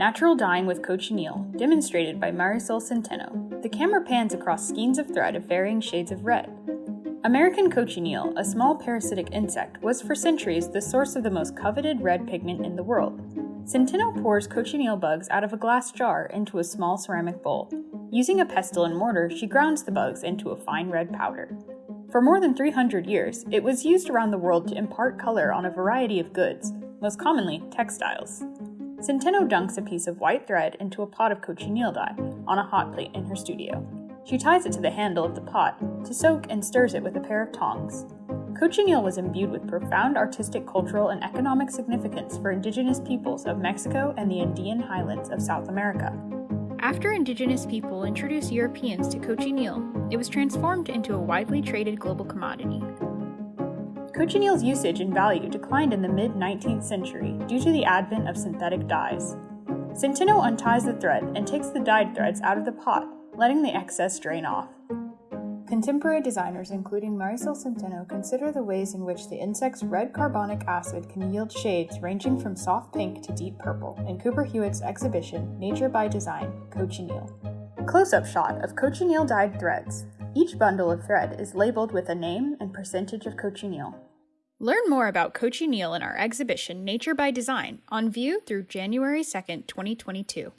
Natural Dyeing with Cochineal, demonstrated by Marisol Centeno. The camera pans across skeins of thread of varying shades of red. American cochineal, a small parasitic insect, was for centuries the source of the most coveted red pigment in the world. Centeno pours cochineal bugs out of a glass jar into a small ceramic bowl. Using a pestle and mortar, she grounds the bugs into a fine red powder. For more than 300 years, it was used around the world to impart color on a variety of goods, most commonly textiles. Centeno dunks a piece of white thread into a pot of cochineal dye on a hot plate in her studio. She ties it to the handle of the pot to soak and stirs it with a pair of tongs. Cochineal was imbued with profound artistic, cultural, and economic significance for indigenous peoples of Mexico and the Andean highlands of South America. After indigenous people introduced Europeans to cochineal, it was transformed into a widely traded global commodity. Cochineal's usage and value declined in the mid 19th century due to the advent of synthetic dyes. Centeno unties the thread and takes the dyed threads out of the pot, letting the excess drain off. Contemporary designers, including Marisol Centeno, consider the ways in which the insect's red carminic acid can yield shades ranging from soft pink to deep purple in Cooper Hewitt's exhibition, Nature by Design Cochineal. Close up shot of cochineal dyed threads. Each bundle of thread is labeled with a name and percentage of cochineal. Learn more about cochineal in our exhibition Nature by Design on view through January 2nd, 2022.